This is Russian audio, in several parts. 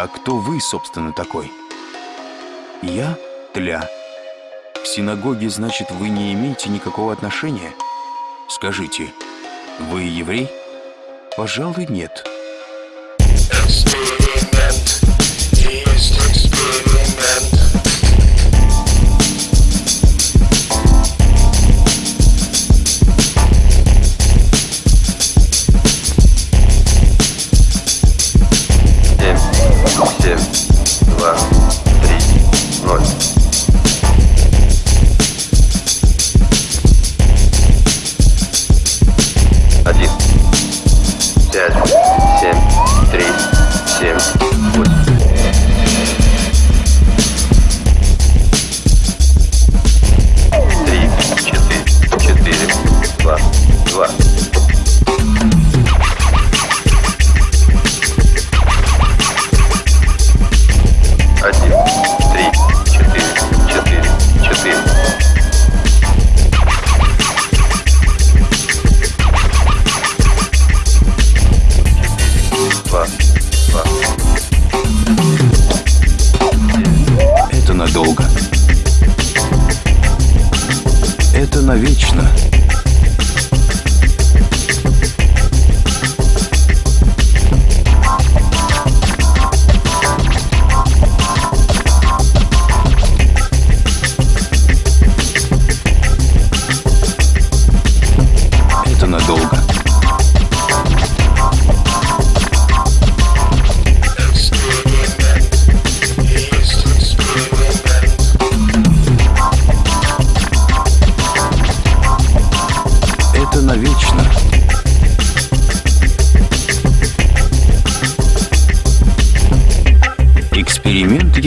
А кто вы, собственно, такой? Я Тля. К синагоге, значит, вы не имеете никакого отношения? Скажите, вы еврей? Пожалуй, нет. Навечно.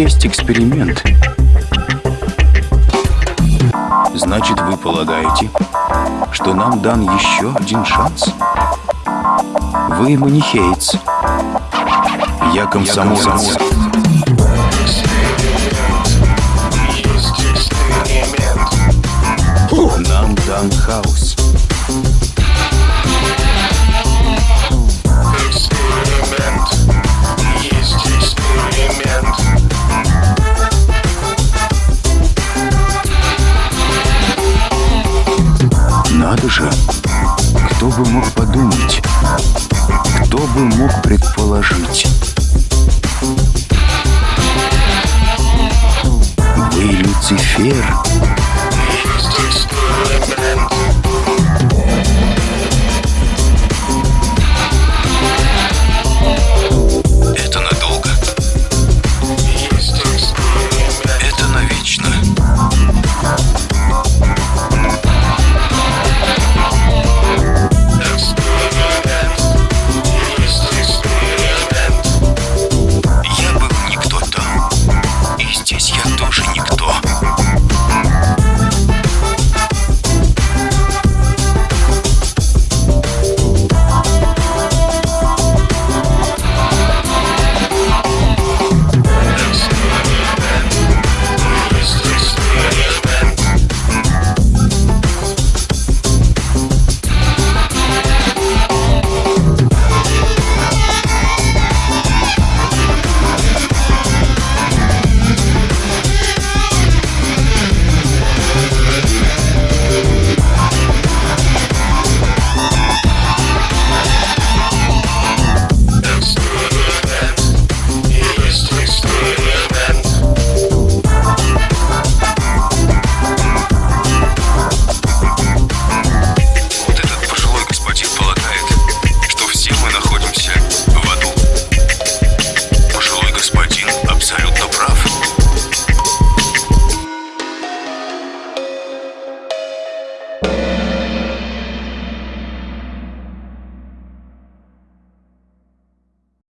Есть эксперимент. Значит, вы полагаете, что нам дан еще один шанс? Вы манихеец. Я комсомолец. Нам дан хаос. Кто бы мог подумать, кто бы мог предположить. Вы Люцифер,